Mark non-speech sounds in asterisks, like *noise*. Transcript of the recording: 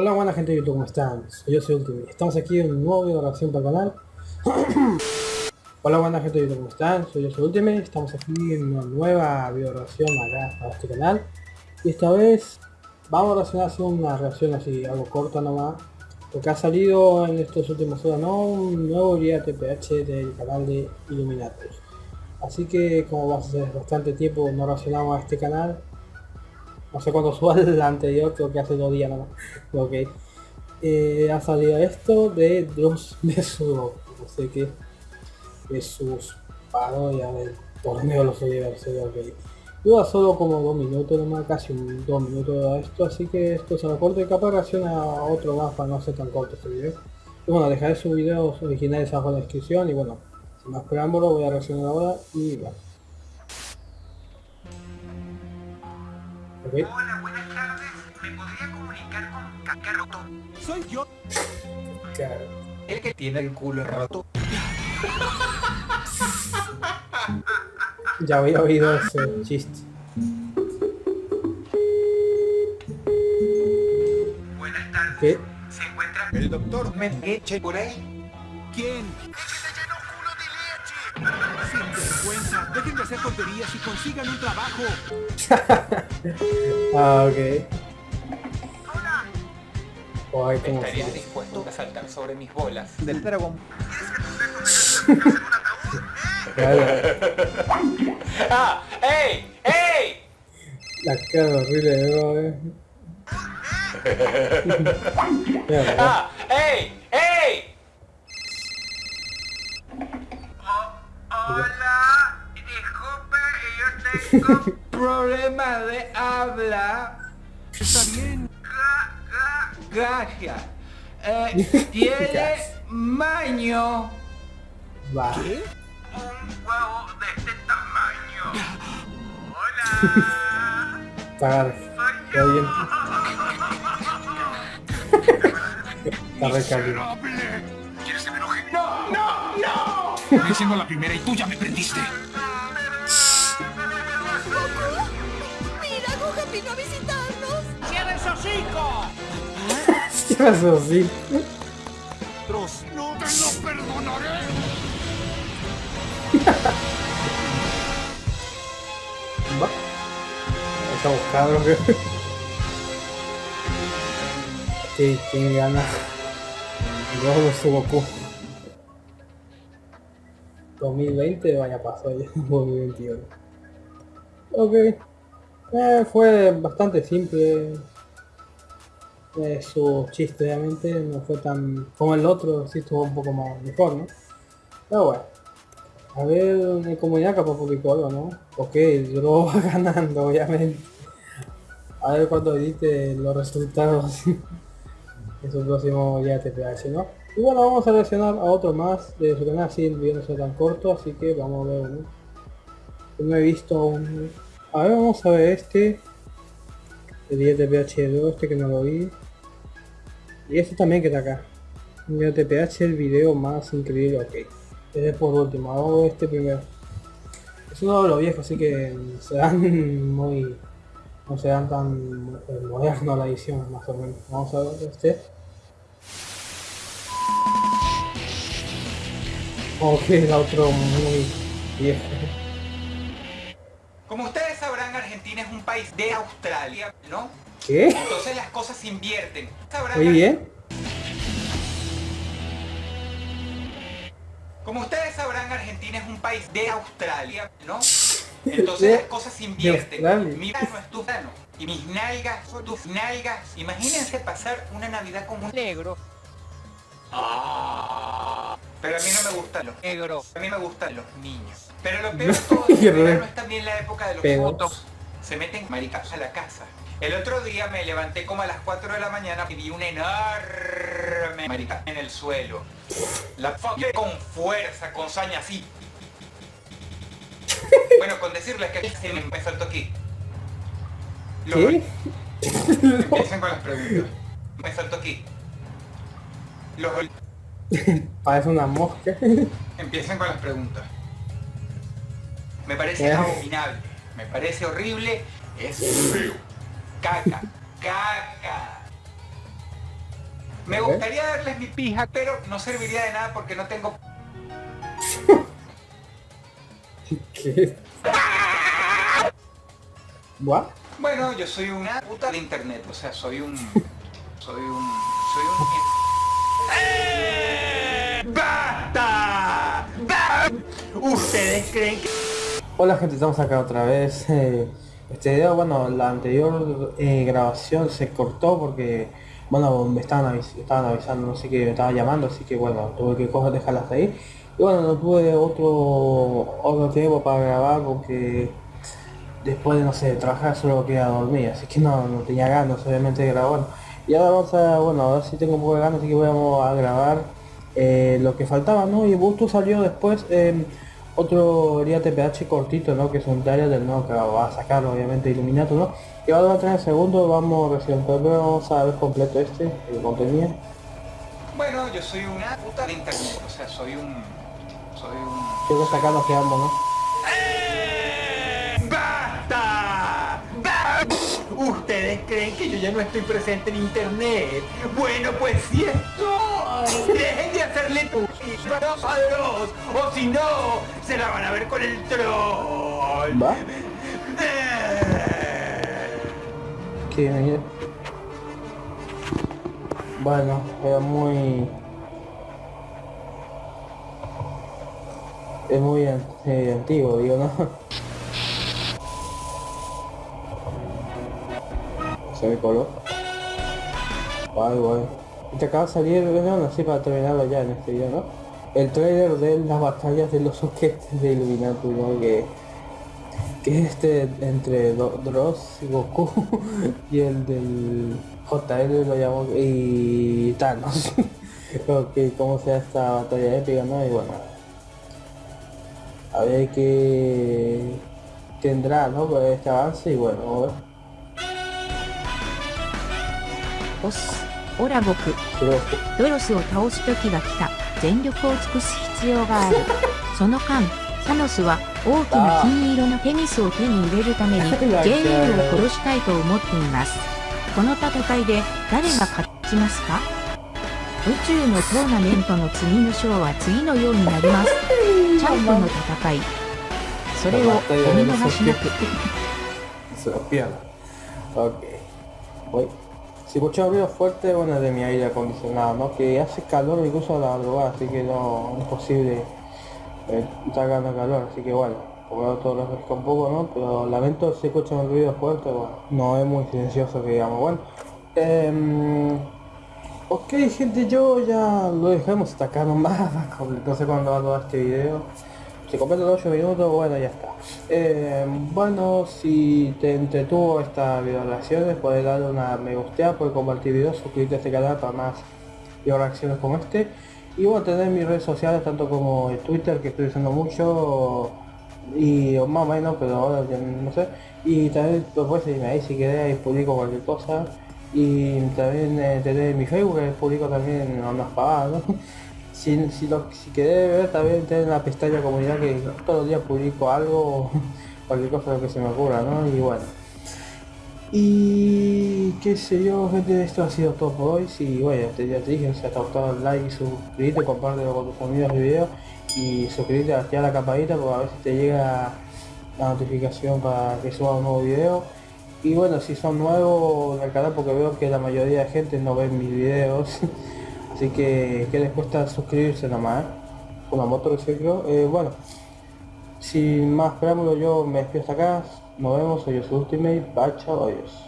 Hola buena gente de YouTube, ¿cómo están? Yo soy Ultimate. Estamos aquí en un nuevo video de reacción para el canal. *clears throat* Hola buena gente de YouTube, ¿cómo están? Soy yo soy Ultimate. Estamos aquí en una nueva video reacción acá para este canal. Y esta vez vamos a reaccionar así una reacción así, algo corta nomás. Porque ha salido en estos últimos horas, ¿no? Un nuevo guía TPH del canal de Illuminatus. Así que como va a ser bastante tiempo no reaccionamos a este canal, no sé cuándo suba *laughs* el anterior, creo que hace dos días nada más. Ok. Eh, ha salido esto de Dross su no sé qué, de sus parodias del torneo de los universos, ok. Dura solo como dos minutos nomás, casi un, dos minutos de esto, así que esto se lo corto y capaz reacciona a otro más para no ser tan corto este video. Y bueno, dejaré sus videos originales abajo en la descripción y bueno, sin más preámbulo voy a reaccionar ahora y bueno. Okay. Hola, buenas tardes. ¿Me podría comunicar con Kakaroto? Soy yo. Claro. El que tiene el culo roto. ya había oído ese chiste. Buenas tardes. ¿Qué? ¿Se encuentra El doctor Mengeche por ahí? ¿Quién? Dejen de hacer tonterías y consigan un trabajo. *laughs* ah, ok. Oh, ay, ¿cómo ¿Estarías dispuesto a saltar sobre mis bolas? Del dragón. claro. *laughs* ¡Ah! ¡Ey! ¡Ey! La cara horrible de Ego, eh. *laughs* ¡Ah! ¡Ey! Hola, disculpe, yo tengo problema de habla. Está bien. Gracias. Eh, *laughs* tiene maño. va. ¿Qué? Un huevo de este tamaño. Hola. Pagar. Está bien. *laughs* Está re cálido. ¿Quieres que me enoje? ¡No! ¡No! ¡No! Estoy siendo la primera y tú ya me prendiste. Vino a visitarnos. ¡Cierra el hocico! ¿Qué pasó? Sí. Dross, no te lo perdonaré. Va. Estamos cabros. Sí, ¿quién gana? Luego su Goku. 2020 vaya pasó ya, 2021. Ok. Eh, fue bastante simple. Eh, su chiste obviamente no fue tan como el otro, sí estuvo un poco más mejor, ¿no? Pero bueno. A ver, en comunidad capaz publicó algo, ¿no? Ok, yo va *laughs* ganando, obviamente. A ver cuando edite los resultados *laughs* en su próximo ya TPH, ¿no? Y bueno, vamos a reaccionar a otro más de su canal, así el video no sea tan corto, así que vamos a ver. Yo no he visto un... A ver, vamos a ver este. El 10 TPH2, este que no lo vi. Y este también que está acá. El TPH, el video más increíble, ok. Este por último, hago este primero. Es uno de los viejos, así que *laughs* se dan muy... No se dan tan moderno la edición, más o menos. Vamos a ver este. Ok, el otro muy viejo. Como ustedes sabrán, Argentina es un país de Australia, ¿no? ¿Qué? Entonces las cosas se invierten. Sabrán, Muy bien. Como ustedes sabrán, Argentina es un país de Australia, ¿no? *laughs* Entonces las cosas se invierten. Mi mano es tu mano. Y mis nalgas son tus nalgas. Imagínense pasar una Navidad con un negro. Ah, pero a mí no me gustan los negros. A mí me gustan los niños. Pero lo *laughs* peor de todo es que el verano es también la época de los pedos. fotos. Se meten maricas a la casa. El otro día me levanté como a las 4 de la mañana y vi una enorme marica en el suelo. La fuck con fuerza, con saña así. Bueno, con decirles que se me, saltó aquí. Los- ¿Qué? *laughs* Empiecen con las preguntas. Me saltó aquí. Los Parece una mosca. Empiecen con las preguntas. Me parece Eh. abominable. Me parece horrible. Es feo. Caca. Caca. Me gustaría darles mi pija, pero no serviría de nada porque no tengo... ¿Qué? *laughs* ¿What? Bueno, yo soy una puta de internet, o sea, soy un... Soy un... Soy un... ¡Eh! ¡Basta! ¡Basta! ¿Ustedes creen que... Hola gente, estamos acá otra vez. *laughs* eh, Este video, bueno, la anterior eh, grabación se cortó porque, bueno, me estaban, avis- avisando, no sé qué, me estaban llamando, así que bueno, tuve que coger, dejarlas hasta ahí. Y bueno, no tuve otro, otro tiempo para grabar porque después de, no sé, trabajar solo quería dormir, así que no, no tenía ganas obviamente de grabar. Y ahora vamos a, bueno, ahora sí tengo un poco de ganas, así que vamos a grabar eh, lo que faltaba, ¿no? Y Busto salió después eh, otro día TPH cortito, ¿no? Que es un trailer del nuevo que va a sacar obviamente Illuminato, ¿no? Y va a tener segundo, vamos recién, pero vamos a ver completo este, el contenido. Bueno, yo soy una puta internet, o sea, soy un... Soy un... Creo que acá nos quedamos, ¿no? ¡Basta! ¡Basta! ¿Ustedes creen que yo ya no estoy presente en internet? Bueno, pues sí estoy. Dejen de hacerle tu a o si no, se la van a ver con el troll. ¿Va? Sí. Bueno, era muy... Es muy eh, antiguo, digo, ¿no? *laughs* Se ve color. Guay, guay. Y te acaba de salir, bueno, así para terminarlo ya en este video, ¿no? El trailer de las batallas de los soquetes de Illuminati, ¿no? Que que es este entre Do- Dross y Goku *laughs* y el del JL lo llamo y Thanos *laughs* que como sea esta batalla épica no y bueno a ver qué tendrá no Pues este avance y bueno vamos a ver ボスオラゴク。Si Goku- ドロスを倒す時が来た。全力を尽くす必要がある。その間サノスは大きな金色のテニスを手に入れるために *laughs* JL を殺したいと思っています。この戦いで誰が勝ちますか？宇宙のトーナメントの次の章は次のようになります。*laughs* チャンプの戦い。それをお見逃しなく。los pierda. Ok. Voy. Si escucho ruido fuerte, bueno, es de mi aire acondicionado, ¿no? Que hace calor incluso a la madrugada, así que no es posible eh, estar ganando calor, así que bueno, como todo lo refresca un poco, ¿no? Pero lamento si escuchan ruido fuerte, bueno, no es muy silencioso que digamos, bueno. em, ok gente, yo ya lo dejamos hasta acá nomás, *laughs* va a durar este video. Completa los 8 minutos, bueno, ya está. Eh, bueno, si te entretuvo esta video puedes darle una me gusta, puedes compartir videos, suscribirte a este canal para más video reacciones como este. Y bueno, tener mis redes sociales, tanto como el Twitter, que estoy usando mucho, y más o menos, pero ahora no sé. Y también seguirme ahí si querés, publico cualquier cosa. Y también eh, tener mi Facebook, que publico también unas pagadas, ¿no? Si, si, lo, si querés ver también tener la pestaña comunidad que todos los días publico algo, *laughs* cualquier cosa que se me ocurra, ¿no? Y bueno. Y qué sé yo, gente, esto ha sido todo por hoy. Si, bueno, te, ya te dije, si te ha gustado el like y suscribirte, compártelo con tus amigos el video y suscribirte, activar la campanita para a ver si te llega la notificación para que suba un nuevo video. Y bueno, si son nuevos en el canal, porque veo que la mayoría de gente no ve mis videos, *laughs* así que que les cuesta suscribirse nomás, ¿eh? Una moto que se creo. Eh, bueno, sin más preámbulo yo me despido hasta acá, nos vemos, soy yo Ultimate, bye, chao, adiós.